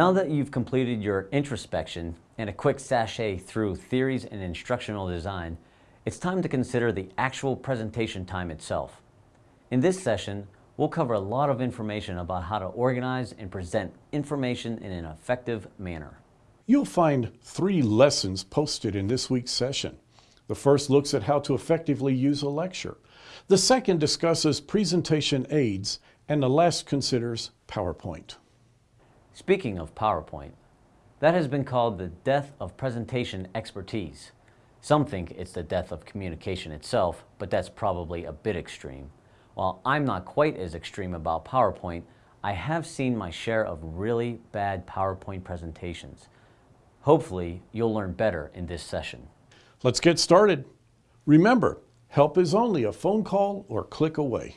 Now that you've completed your introspection and a quick sashay through theories and instructional design, it's time to consider the actual presentation time itself. In this session, we'll cover a lot of information about how to organize and present information in an effective manner. You'll find three lessons posted in this week's session. The first looks at how to effectively use a lecture. The second discusses presentation aids, and the last considers PowerPoint. Speaking of PowerPoint, that has been called the death of presentation expertise. Some think it's the death of communication itself, but that's probably a bit extreme. While I'm not quite as extreme about PowerPoint, I have seen my share of really bad PowerPoint presentations. Hopefully, you'll learn better in this session. Let's get started. Remember, help is only a phone call or click away.